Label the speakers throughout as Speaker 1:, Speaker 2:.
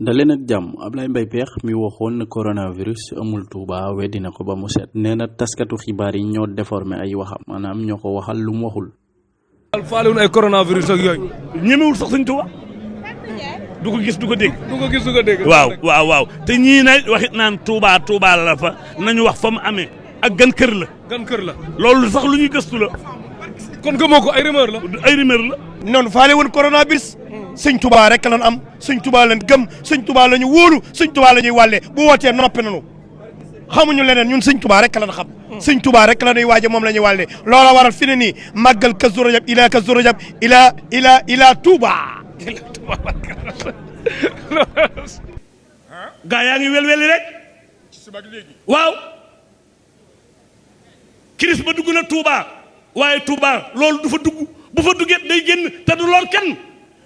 Speaker 1: daleen ak jàmm Ablaye Mbaye Pekh mi waxoon na coronavirus amul Touba weddi na ko ba mu set nee na taskatu xibaar yi ñoo déformé ay waxam maanaam ñoo ko waxal lu mu waxul.
Speaker 2: faalewul ay coronavirus ak yooyu.
Speaker 3: ñemewul sax Sëñ Touba du ko gis du ko dégg.
Speaker 2: du ko gis du ko dégg.
Speaker 3: waaw waaw waaw te ñii waxit naan Touba Touba la fa nañu wax fa mu amee ak gan kër la.
Speaker 2: gan kër la.
Speaker 3: loolu sax lu ñuy gëstu la.
Speaker 2: kon gëmoo ko ay rumeur la.
Speaker 3: ay rumeur la.
Speaker 4: noonu faale woon coronavirus sëñ tubaa rek lan am sëñ tubaa lan gëm sëñ tubaa la ñu wóolu sëñ tubaa la ñuy wàllee bu wootee noppi nanu xamuñu leneen ñun sëñ tubaa rek lan xam. Sëñ tubaa rek la ñuy waaje moom la ñuy wàllee loola waral fi ne nii màggal Kazu Rajab ila Kazu Rajab ila ila ila Touba
Speaker 3: gaa yaa ngi welweli rek? Waaw. Kiris ba dugg na Touba waaye Touba loolu du fa dugg. Bu fa duggee day génn te du lor kenn.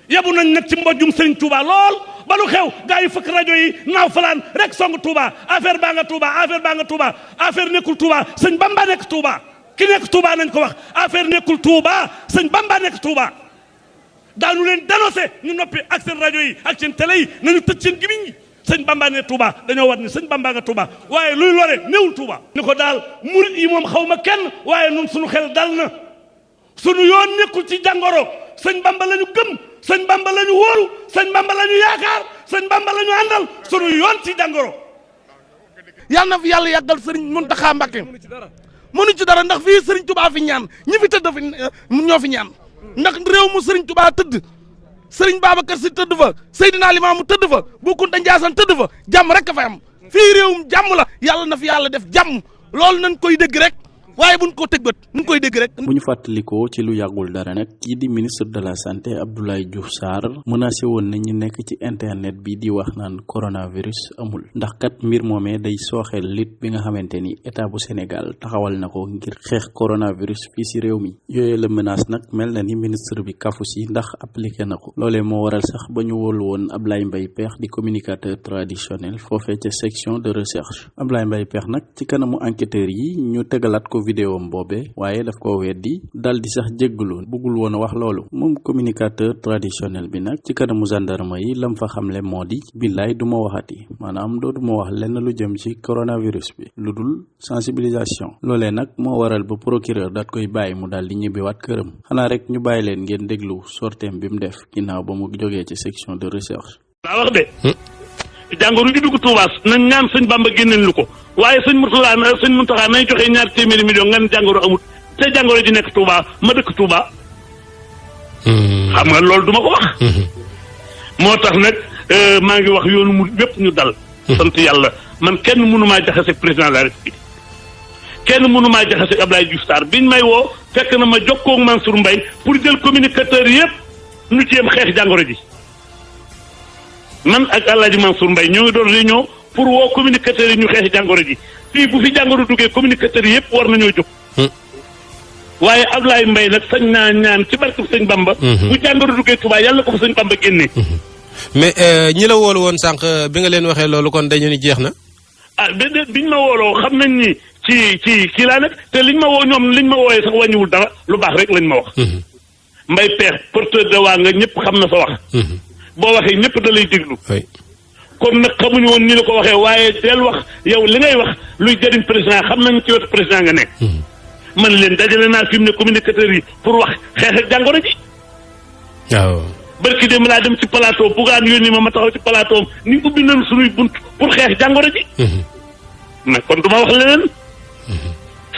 Speaker 3: Yabu nañ nag ci mbojjum Sëriñ Touba lool. ba lu xew gaa yi fëkk rajo yi naaw falaan rek song Touba. Affaire baa nga Touba affaire baa nga Touba. Affaire nekkul Touba sëñ Bamba nekk Touba. Ki nekk Touba nañ ko wax. Affaire nekkul Touba sëñ Bamba nekk Touba. Leen dénoncé ñu noppi ak seen rajo yi ak seen télé yi nañu tëj seen gimiñ sëñ Bamba ne Touba dañoo war ni sëñ Bamba nga Touba. Waaye luy lore néewul Touba. Ni ko daal murit moom xaw ma kenn waaye nun suñu xel dal na. Sunu yoon nekkul ci jàngoro. Sëñ Bamba la ñu gëm sëñ Bamba la ñu wóoru sëñ Bamba la ñu yaakaar sëñ Bamba la ñu àndal sunu yoon ci jàngoro.
Speaker 5: Yàlla na fi yàlla yàggal sëriñ Muntaxa Mbàkke. Mënu ci dara ndax fii sëriñ Touba fi ñaan ñi fi tëdd fi ñoo fi ñaan. Ndax réew mu sëriñ Touba tëdd sëriñ Babacar Si tëdd fa Seydina Limaamu tëdd fa Bu Kunta Njaasaan tëdd fa jàmm rek a fa am. Fii réewum jàmm la yàlla na fi yàlla def jàmm. Loolu nañ koy dégg rek waaye buñ ko tëg bët ñu koy dégg rek.
Speaker 1: bu ñu fàttalikoo ci lu yàggul dara nag kii di ministre de la santé Abdoulaye Diouf Sarr menacé woon na ñu nekk ci internet bi di wax naan coronavirus amul. Ndax kat mbir moomee day sooxeel lit bi nga xamante ni état bu Sénégal taxawal na ko ngir xeex coronavirus fii si réew mi. Yooyu la menace nag mel na ni ministre bi kafu si ndax appliqué na ko. Loolee moo waral sax ba ñu wóolu woon Ablaye Mbaye Pekh di communicateur traditionnel foofee ca section de recherche. Ablaye Mbaye Pekh nag ci kanamu enquêteurs yi ñu tegalaat ko vidéo am boobe waaye daf ko weddi dal di sax jéggaloon bëggul woon wax loolu moom communicateur traditionnel bi nag ci kanamu gendarme yi lam fa xamle moo di billaay du ma waxati maanaam doo du ma wax lenn lu jëm ci coronavirus bi lu dul sensibilisation loolee nag moo waral ba procureur daat koy bàyyi mu daal di ñibbiwaat këram xanaa rek ñu bàyyi leen ngeen déglu sorteem bi mu def ginnaaw ba mu jógee ci section de recherche.
Speaker 3: Wax de. Jàngoro ji dugg Touba nañ ñaan sëñ Bamba génneen lu ko waaye sëñ Mourtala na sëñ Mountakha nañ joxe ñaar téeméeri million nga ne jàngoro amut te jàngoro ji nekk Touba ma dëkk Touba. xam nga loolu duma ko wax. moo tax nag maa ngi wax yoonu mu bépp ñu dal. sant yàlla man kenn mënu maa jaxase président de la République kenn mënu maa jaxase Abdoulaye Diouf Sarr biñ may woo fekk na ma jokkoo ak Mansour Mbaye pour jël communicateur yëpp ñu jéem xeex jàngoro ji. man ak El Hadj Mansour Mbaye ñoo ngi doon réunion pour woo communicateurs yi ñu xeexi jàngoro ji fii bu fi jàngoro duggee communicateurs yi yëpp war nañoo jóg. waaye Ablaye Mbaye nag sañ naa ñaan ci barke sëñ Bamba. bu jàngoro duggee Touba yàlla ko fa sëñ Bamba génnee.
Speaker 6: mais ñi la woolu woon sànq bi nga leen waxee loolu kon dañu ni jeex na.
Speaker 3: ah biñ ma wooloo xam nañ ni ci ci kii laa nekk te liñ ma woo ñoom liñ ma wooyee sax wàññiwul dara lu baax rek lañ ma wax. Mbaye Pekh porteur de waa nga ñëpp xam na sa wax. boo waxee ñëpp da lay déglu. Kon nag xamuñu woon ni la ko waxee waaye del wax yow li ngay wax luy jëriñ président xam nañ ci wetu président nga nekk. man leen dajale naa fi mu ne communicateurs yi pour wax xeex ak jàngoro ji.
Speaker 6: waaw.
Speaker 3: barki dem laa dem ci plateau bugaan yónni ma ma taxaw ci plateau ni ubbi nañu suñuy bunt pour xeex jàngoro ji. mais kon du ma wax leneen.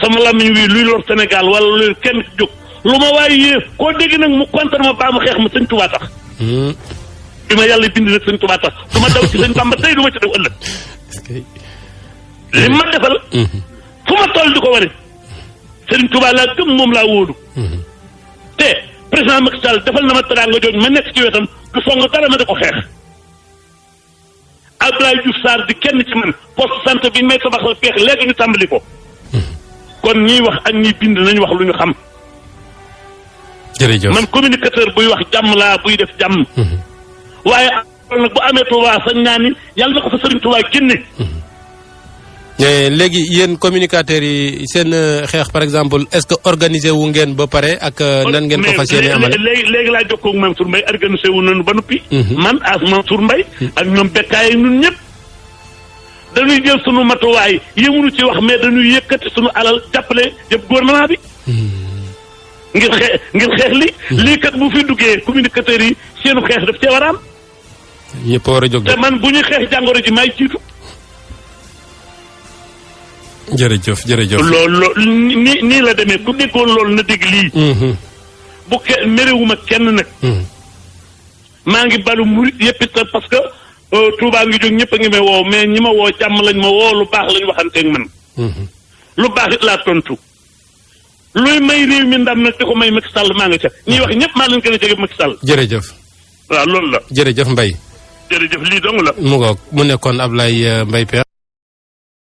Speaker 3: sama làmmiñ wi luy lor Sénégal wala luy kenn jóg lu ma waaye yee koo dégg nag mu kontar ma baa mu xeex ma sëñ Tuubaa tax. Bi ma yàlla bind nag sëñ Tuubaa tax du ma daw ci sëñ Bamba tey du ma ci def ëllëg. li ma defal. fu ma toll di ko wane. sëriñ Tuubaa laa gëm moom laa wóolu. te président Macky Sall defal na ma teraanga jooju ma nekk ci wetam du song dara ma di ko xeex. Abdoulaye Diouf Sarr di kenn ci man poste santé bi may tabaxal peex léegi ñu tàmbali ko. kon ñiy wax ak ñiy bind nañu wax lu ñu xam.
Speaker 6: jërëjëf
Speaker 3: man communicateur buy wax jàmm laa buy def jàmm. Waaye nag bu amee Touba sañ naa ni yàlla na ko fa Sëriñ Touba génne.
Speaker 6: mais léegi yéen communicateurs yi seen xeex par exemple est-ce que organisé wu ngeen ba pare ak euh, nan ngeen ko fas yéene amale.
Speaker 3: léegi léegi laa jokkoo ak Mansour Mbaye organisé wu nañu ba noppi. man as Mansour Mbaye ak ñoom bekkaay ak ñun ñëpp. dañuy jël sunu matuwaay yëmunu ci wax mais dañuy yëkkati sunu alal jàppale yëpp gouvernement bi. ngir xeex ngir xeex li. lii kat bu fi duggee communicateurs yi seenu xeex daf cee war a am.
Speaker 6: Ñëpp war a jóg
Speaker 3: te man bu ñuy xeex jàngoro ji may jiitu.
Speaker 6: jërëjëf jërëjëf.
Speaker 3: loolu nii nii la demee ku déggoon loolu na dégg lii. Bu ke merewuma kenn nag. maa ngi balu murit yëpp it parce que euh, Touba ngi jóg ñëpp a ngi may woo mais ñi ma woo jàmm lañ ma woo lu baax lañ waxanteeg man.
Speaker 6: Mhm.
Speaker 3: lu baax it laa tontu. luy may réew mi ndam nag di ko may Macky Sall maa nga ca ñiy wax ñëpp maa leen gën a jege Macky Sall.
Speaker 6: jërëjëf
Speaker 3: waaw loolu la
Speaker 6: jërëjëf Mbaye
Speaker 3: jërëjëf lii dong la.
Speaker 6: mu ngoog mu nekkoon Ablaye euh, Mbaye Pekh